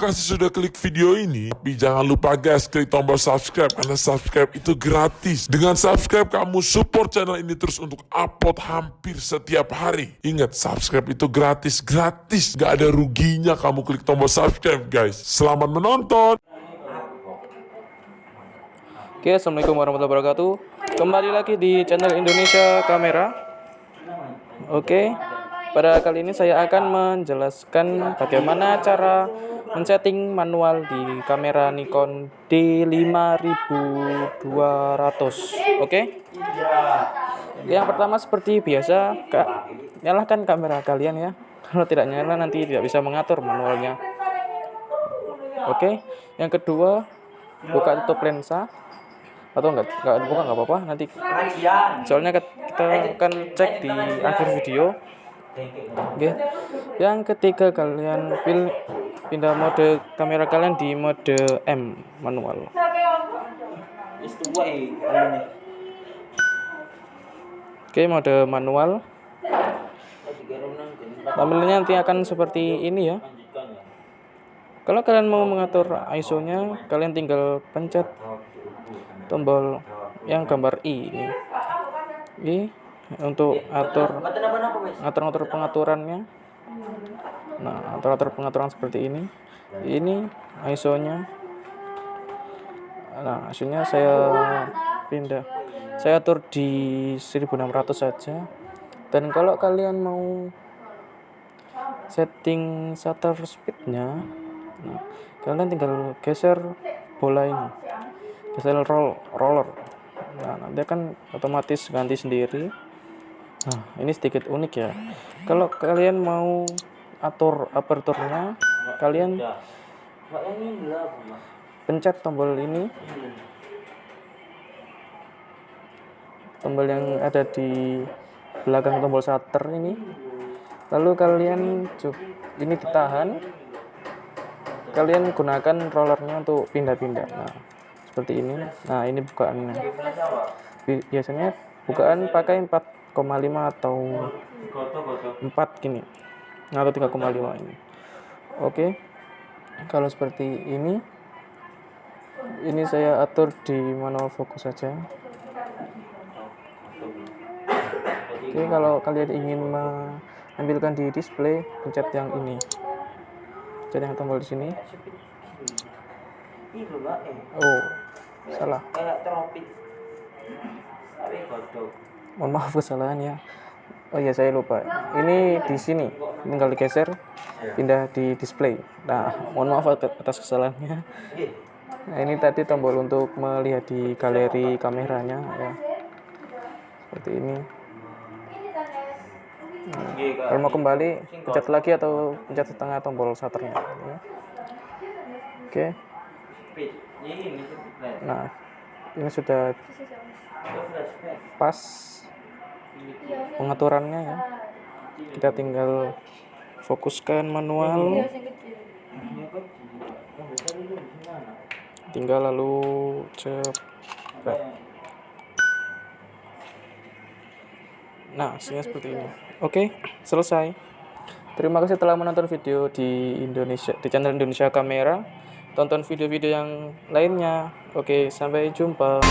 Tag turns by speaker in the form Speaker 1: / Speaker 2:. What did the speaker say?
Speaker 1: kasih sudah klik video ini. Tapi jangan lupa guys, klik tombol subscribe karena subscribe itu gratis. Dengan subscribe kamu support channel ini terus untuk upload hampir setiap hari. Ingat, subscribe itu gratis, gratis. Gak ada ruginya kamu klik tombol subscribe guys. Selamat menonton.
Speaker 2: Oke, assalamualaikum warahmatullahi wabarakatuh. Kembali lagi di channel Indonesia Kamera. Oke, pada kali ini saya akan menjelaskan bagaimana cara men-setting manual di kamera Nikon D5200. Oke, yang pertama seperti biasa, kak, nyalakan kamera kalian ya. Kalau tidak nyala nanti tidak bisa mengatur manualnya. Oke, yang kedua buka tutup lensa atau enggak enggak buka enggak apa-apa nanti soalnya kita akan cek di akhir video oke. Yang ketiga kalian pilih pindah mode kamera kalian di mode M manual. Oke mode manual. Tampilannya nanti akan seperti ini ya. Kalau kalian mau mengatur ISO nya kalian tinggal pencet tombol yang gambar I ini. I untuk atur atur-atur pengaturannya. Nah, atur-atur pengaturan seperti ini. Ini ISO-nya. Nah, hasilnya saya pindah. Saya atur di 1600 saja. Dan kalau kalian mau setting shutter speednya, nah, kalian tinggal geser bola ini geser roll roller nah nanti akan otomatis ganti sendiri nah ini sedikit unik ya. Kalau kalian mau atur aperturnya kalian pencet tombol ini. Tombol yang ada di belakang tombol shutter ini. Lalu kalian ini ditahan. Kalian gunakan rollernya untuk pindah-pindah. Nah seperti ini. Nah ini bukaannya biasanya bukaan pakai 4,5 atau 4 gini. Atau 3,5 ini. Oke. Kalau seperti ini ini saya atur di manual fokus saja. Oke kalau kalian ingin mengambilkan di display pencet yang ini. Pencet yang tombol di sini. Oh salah mohon maaf kesalahan ya. Oh iya saya lupa. Ini di sini tinggal digeser pindah di display. Nah mohon maaf atas kesalahannya. Nah ini tadi tombol untuk melihat di galeri kameranya ya. Seperti ini. Nah, kalau mau kembali pencet lagi atau pencet setengah tombol shutternya ya. oke. Nah ini sudah pas pengaturannya ya. Kita tinggal fokuskan manual. Tinggal lalu cepet nah hasilnya seperti ini. Oke selesai. Terima kasih telah menonton video di Indonesia di channel Indonesia Kamera. Tonton video-video yang lainnya. Oke, sampai jumpa.